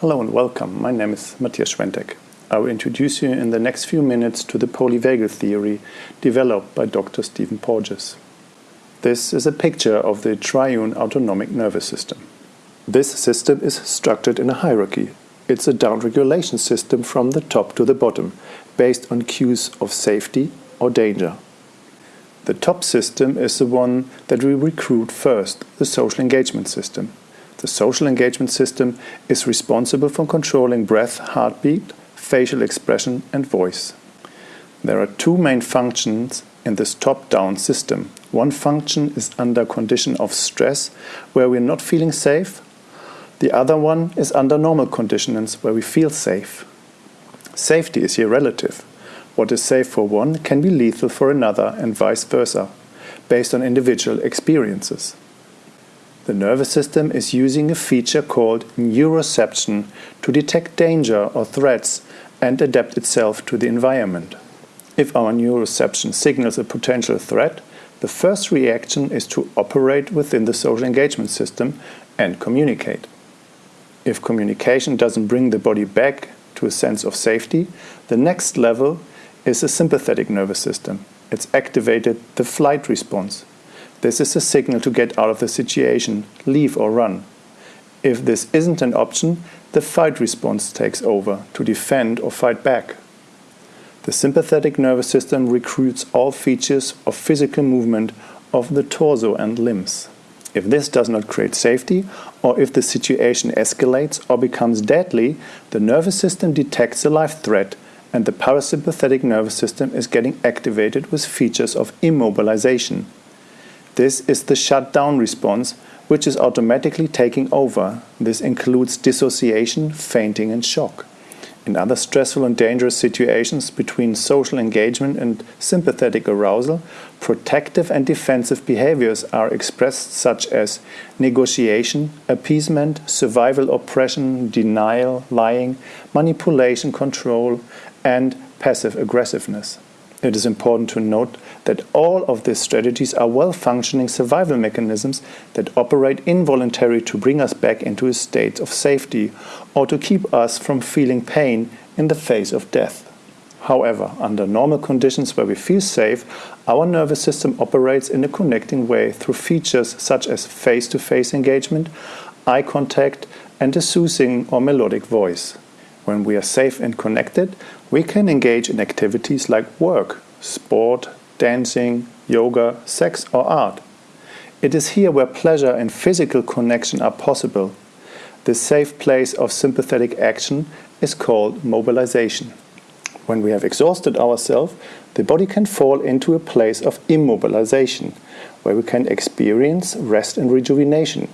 Hello and welcome. My name is Matthias Schwentek. I will introduce you in the next few minutes to the polyvagal theory developed by Dr. Stephen Porges. This is a picture of the triune autonomic nervous system. This system is structured in a hierarchy. It's a downregulation system from the top to the bottom, based on cues of safety or danger. The top system is the one that we recruit first, the social engagement system. The social engagement system is responsible for controlling breath, heartbeat, facial expression and voice. There are two main functions in this top-down system. One function is under condition of stress, where we're not feeling safe. The other one is under normal conditions, where we feel safe. Safety is here relative. What is safe for one can be lethal for another and vice versa, based on individual experiences. The nervous system is using a feature called neuroception to detect danger or threats and adapt itself to the environment. If our neuroception signals a potential threat, the first reaction is to operate within the social engagement system and communicate. If communication doesn't bring the body back to a sense of safety, the next level is the sympathetic nervous system. It's activated the flight response. This is a signal to get out of the situation, leave or run. If this isn't an option, the fight response takes over to defend or fight back. The sympathetic nervous system recruits all features of physical movement of the torso and limbs. If this does not create safety, or if the situation escalates or becomes deadly, the nervous system detects a life threat and the parasympathetic nervous system is getting activated with features of immobilization. This is the shutdown response, which is automatically taking over. This includes dissociation, fainting and shock. In other stressful and dangerous situations between social engagement and sympathetic arousal, protective and defensive behaviors are expressed such as negotiation, appeasement, survival oppression, denial, lying, manipulation, control, and passive aggressiveness. It is important to note that all of these strategies are well-functioning survival mechanisms that operate involuntarily to bring us back into a state of safety or to keep us from feeling pain in the face of death. However, under normal conditions where we feel safe, our nervous system operates in a connecting way through features such as face-to-face -face engagement, eye contact, and a soothing or melodic voice. When we are safe and connected, we can engage in activities like work, sport, dancing, yoga, sex or art. It is here where pleasure and physical connection are possible. The safe place of sympathetic action is called mobilization. When we have exhausted ourselves, the body can fall into a place of immobilization, where we can experience rest and rejuvenation.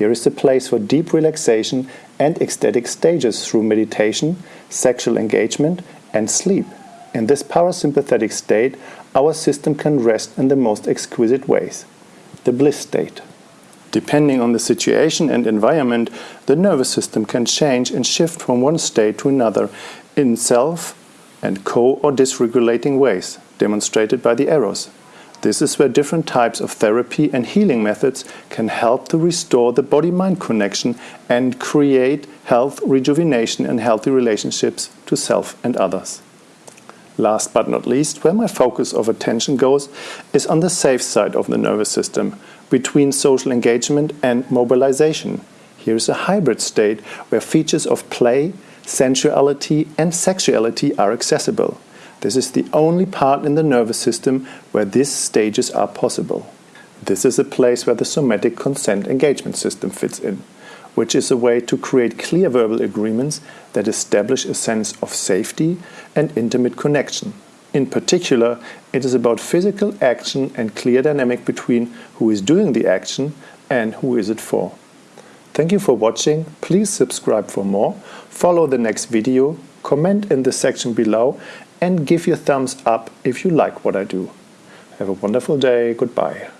Here is the place for deep relaxation and ecstatic stages through meditation, sexual engagement, and sleep. In this parasympathetic state, our system can rest in the most exquisite ways. The bliss state. Depending on the situation and environment, the nervous system can change and shift from one state to another in self and co or dysregulating ways, demonstrated by the arrows. This is where different types of therapy and healing methods can help to restore the body-mind connection and create health, rejuvenation and healthy relationships to self and others. Last but not least, where my focus of attention goes is on the safe side of the nervous system, between social engagement and mobilization. Here is a hybrid state where features of play, sensuality and sexuality are accessible. This is the only part in the nervous system where these stages are possible. This is a place where the somatic consent engagement system fits in, which is a way to create clear verbal agreements that establish a sense of safety and intimate connection. In particular, it is about physical action and clear dynamic between who is doing the action and who is it for. Thank you for watching. Please subscribe for more, follow the next video, comment in the section below and give your thumbs up if you like what I do. Have a wonderful day. Goodbye.